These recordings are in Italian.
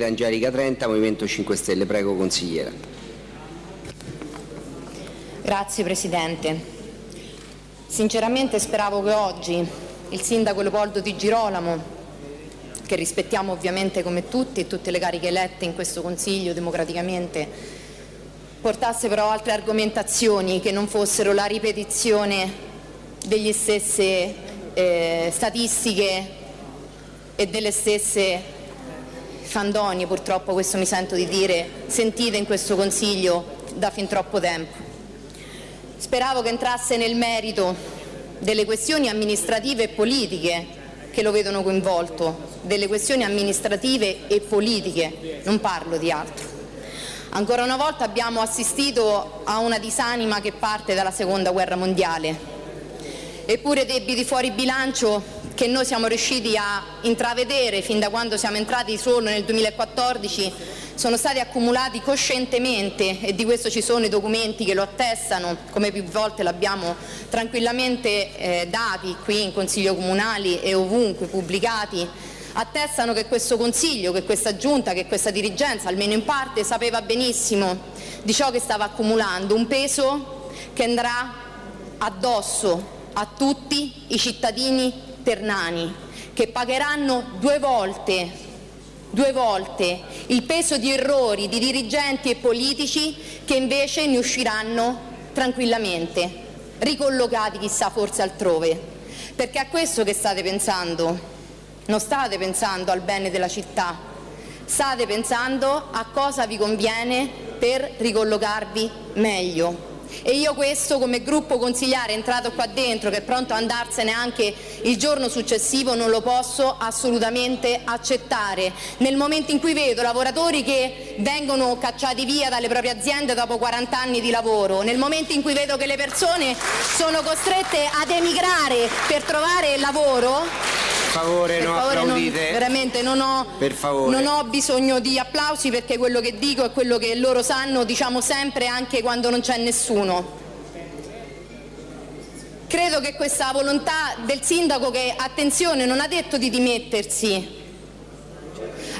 consigliera Angelica Trenta, Movimento 5 Stelle. Prego, consigliera. Grazie Presidente. Sinceramente speravo che oggi il sindaco Leopoldo Di Girolamo, che rispettiamo ovviamente come tutti e tutte le cariche elette in questo Consiglio democraticamente, portasse però altre argomentazioni che non fossero la ripetizione delle stesse eh, statistiche e delle stesse fandonie, purtroppo questo mi sento di dire, sentite in questo Consiglio da fin troppo tempo. Speravo che entrasse nel merito delle questioni amministrative e politiche che lo vedono coinvolto, delle questioni amministrative e politiche, non parlo di altro. Ancora una volta abbiamo assistito a una disanima che parte dalla seconda guerra mondiale, eppure debiti fuori bilancio che noi siamo riusciti a intravedere fin da quando siamo entrati solo nel 2014 sono stati accumulati coscientemente e di questo ci sono i documenti che lo attestano, come più volte l'abbiamo tranquillamente eh, dati qui in Consiglio Comunali e ovunque pubblicati, attestano che questo Consiglio, che questa Giunta, che questa dirigenza, almeno in parte, sapeva benissimo di ciò che stava accumulando, un peso che andrà addosso a tutti i cittadini ternani, che pagheranno due volte due volte il peso di errori di dirigenti e politici che invece ne usciranno tranquillamente, ricollocati chissà forse altrove. Perché a questo che state pensando, non state pensando al bene della città, state pensando a cosa vi conviene per ricollocarvi meglio e io questo come gruppo consigliare entrato qua dentro che è pronto ad andarsene anche il giorno successivo non lo posso assolutamente accettare. Nel momento in cui vedo lavoratori che vengono cacciati via dalle proprie aziende dopo 40 anni di lavoro, nel momento in cui vedo che le persone sono costrette ad emigrare per trovare lavoro favore, per no, favore non, veramente non ho, non ho, bisogno di applausi perché quello che dico è quello che loro sanno, diciamo sempre anche quando non c'è nessuno. Credo che questa volontà del sindaco che, attenzione, non ha detto di dimettersi,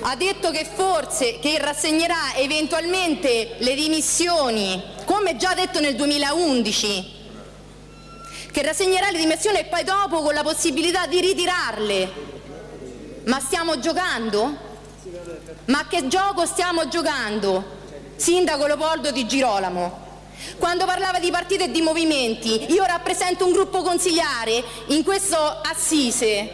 ha detto che forse che rassegnerà eventualmente le dimissioni, come già detto nel 2011, che rassegnerà le dimissioni e poi dopo con la possibilità di ritirarle. Ma stiamo giocando? Ma che gioco stiamo giocando? Sindaco Leopoldo di Girolamo. Quando parlava di partiti e di movimenti, io rappresento un gruppo consigliare in questo Assise,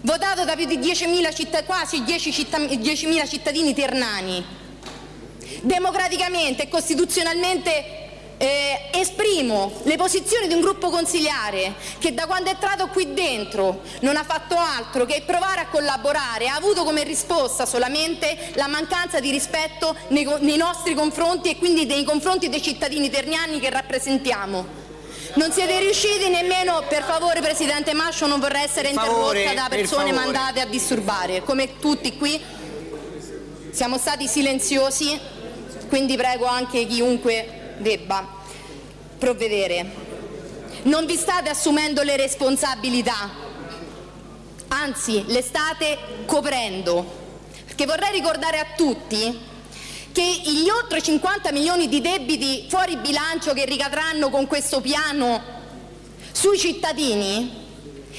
votato da più di 10.000 cittadini, quasi 10.000 cittadini ternani. Democraticamente e costituzionalmente eh, esprimo le posizioni di un gruppo consigliare che da quando è entrato qui dentro non ha fatto altro che provare a collaborare, ha avuto come risposta solamente la mancanza di rispetto nei, nei nostri confronti e quindi nei confronti dei cittadini terniani che rappresentiamo. Non siete riusciti nemmeno, per favore Presidente Mascio, non vorrei essere interrotta da persone mandate a disturbare, come tutti qui siamo stati silenziosi, quindi prego anche chiunque debba provvedere. Non vi state assumendo le responsabilità, anzi le state coprendo. Perché vorrei ricordare a tutti che gli oltre 50 milioni di debiti fuori bilancio che ricadranno con questo piano sui cittadini,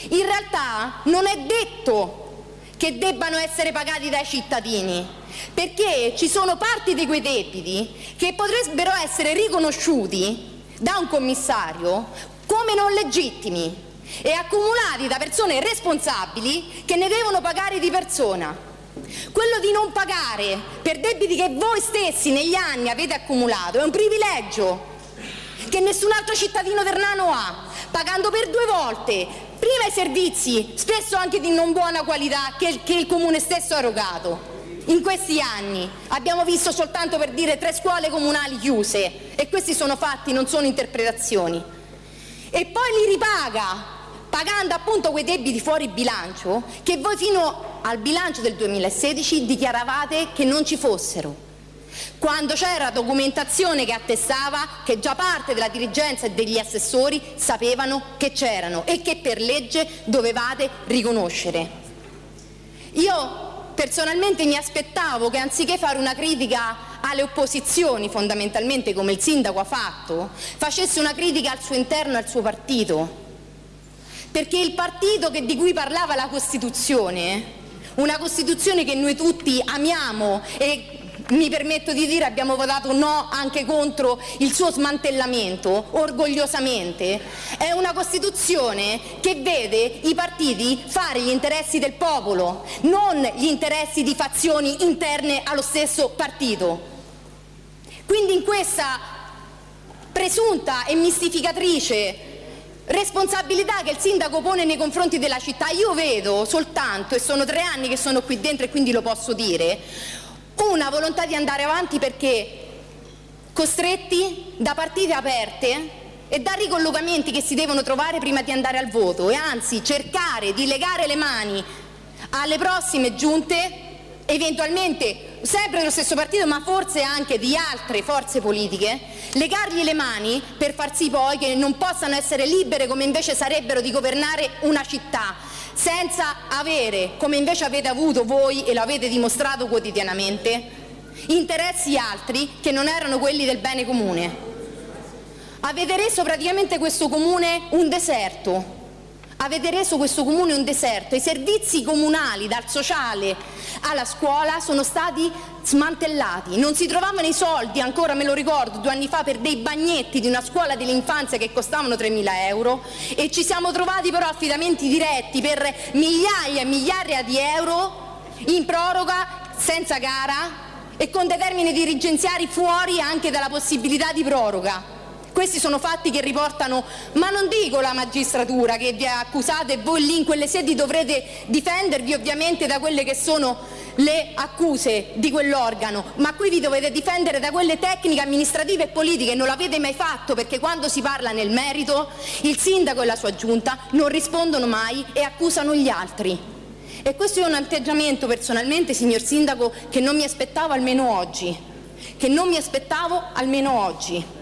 in realtà non è detto che debbano essere pagati dai cittadini, perché ci sono parti di quei debiti che potrebbero essere riconosciuti da un commissario come non legittimi e accumulati da persone responsabili che ne devono pagare di persona. Quello di non pagare per debiti che voi stessi negli anni avete accumulato è un privilegio che nessun altro cittadino ternano ha, pagando per due volte prima i servizi, spesso anche di non buona qualità, che, che il Comune stesso ha erogato. In questi anni abbiamo visto soltanto per dire tre scuole comunali chiuse e questi sono fatti, non sono interpretazioni. E poi li ripaga pagando appunto quei debiti fuori bilancio che voi fino al bilancio del 2016 dichiaravate che non ci fossero quando c'era documentazione che attestava che già parte della dirigenza e degli assessori sapevano che c'erano e che per legge dovevate riconoscere. Io personalmente mi aspettavo che anziché fare una critica alle opposizioni, fondamentalmente come il sindaco ha fatto, facesse una critica al suo interno e al suo partito. Perché il partito che, di cui parlava la Costituzione, una Costituzione che noi tutti amiamo e mi permetto di dire abbiamo votato no anche contro il suo smantellamento, orgogliosamente, è una Costituzione che vede i partiti fare gli interessi del popolo, non gli interessi di fazioni interne allo stesso partito. Quindi in questa presunta e mistificatrice responsabilità che il sindaco pone nei confronti della città, io vedo soltanto, e sono tre anni che sono qui dentro e quindi lo posso dire, una volontà di andare avanti perché costretti da partite aperte e da ricollocamenti che si devono trovare prima di andare al voto. E anzi cercare di legare le mani alle prossime giunte eventualmente sempre dello stesso partito ma forse anche di altre forze politiche, legargli le mani per far sì poi che non possano essere libere come invece sarebbero di governare una città senza avere, come invece avete avuto voi e lo avete dimostrato quotidianamente, interessi altri che non erano quelli del bene comune. Avete reso praticamente questo comune un deserto, avete reso questo comune un deserto. I servizi comunali, dal sociale alla scuola, sono stati smantellati. Non si trovavano i soldi, ancora me lo ricordo, due anni fa, per dei bagnetti di una scuola dell'infanzia che costavano 3.000 euro e ci siamo trovati però affidamenti diretti per migliaia e migliaia di euro in proroga senza gara e con dei termini dirigenziari fuori anche dalla possibilità di proroga. Questi sono fatti che riportano, ma non dico la magistratura che vi ha accusato e voi lì in quelle sedi dovrete difendervi ovviamente da quelle che sono le accuse di quell'organo, ma qui vi dovete difendere da quelle tecniche amministrative e politiche, non l'avete mai fatto perché quando si parla nel merito il sindaco e la sua giunta non rispondono mai e accusano gli altri. E questo è un atteggiamento personalmente, signor Sindaco, che non mi aspettavo almeno oggi, che non mi aspettavo almeno oggi.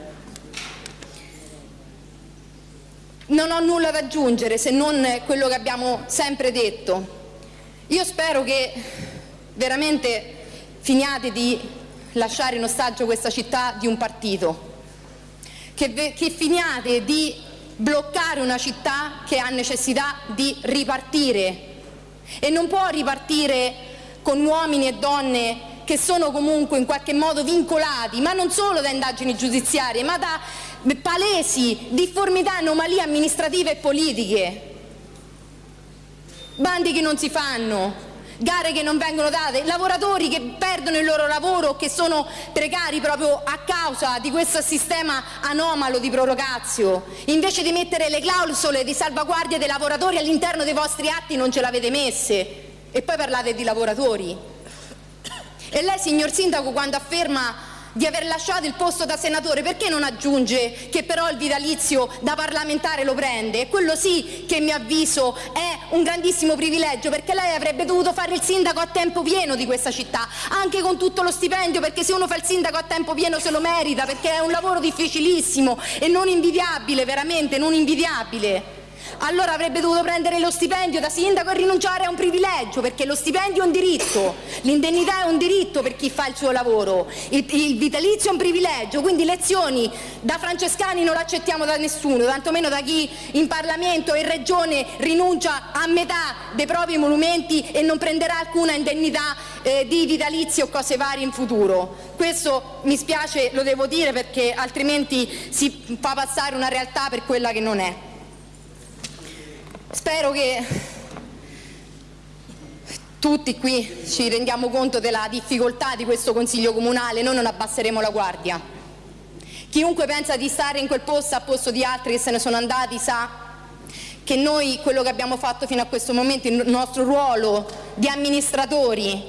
Non ho nulla da aggiungere se non quello che abbiamo sempre detto. Io spero che veramente finiate di lasciare in ostaggio questa città di un partito, che, che finiate di bloccare una città che ha necessità di ripartire e non può ripartire con uomini e donne che sono comunque in qualche modo vincolati, ma non solo da indagini giudiziarie, ma da palesi difformità, anomalie amministrative e politiche. Bandi che non si fanno, gare che non vengono date, lavoratori che perdono il loro lavoro o che sono precari proprio a causa di questo sistema anomalo di prorogazio. Invece di mettere le clausole di salvaguardia dei lavoratori all'interno dei vostri atti non ce l'avete messe e poi parlate di lavoratori. E lei, signor Sindaco, quando afferma di aver lasciato il posto da senatore, perché non aggiunge che però il vitalizio da parlamentare lo prende? E quello sì che, a mio avviso, è un grandissimo privilegio, perché lei avrebbe dovuto fare il sindaco a tempo pieno di questa città, anche con tutto lo stipendio, perché se uno fa il sindaco a tempo pieno se lo merita, perché è un lavoro difficilissimo e non invidiabile, veramente non invidiabile allora avrebbe dovuto prendere lo stipendio da sindaco e rinunciare a un privilegio, perché lo stipendio è un diritto, l'indennità è un diritto per chi fa il suo lavoro, il, il vitalizio è un privilegio, quindi lezioni da francescani non l'accettiamo da nessuno, tantomeno da chi in Parlamento e in Regione rinuncia a metà dei propri monumenti e non prenderà alcuna indennità eh, di vitalizio o cose varie in futuro. Questo mi spiace, lo devo dire perché altrimenti si fa passare una realtà per quella che non è. Spero che tutti qui ci rendiamo conto della difficoltà di questo Consiglio Comunale, noi non abbasseremo la guardia. Chiunque pensa di stare in quel posto a posto di altri che se ne sono andati sa che noi quello che abbiamo fatto fino a questo momento, il nostro ruolo di amministratori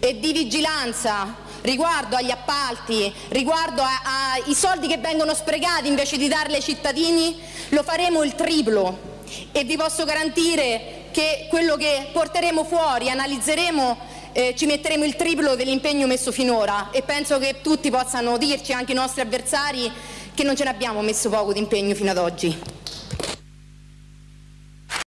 e di vigilanza riguardo agli appalti, riguardo ai soldi che vengono sprecati invece di darli ai cittadini, lo faremo il triplo e vi posso garantire che quello che porteremo fuori, analizzeremo, eh, ci metteremo il triplo dell'impegno messo finora e penso che tutti possano dirci, anche i nostri avversari, che non ce ne abbiamo messo poco di impegno fino ad oggi.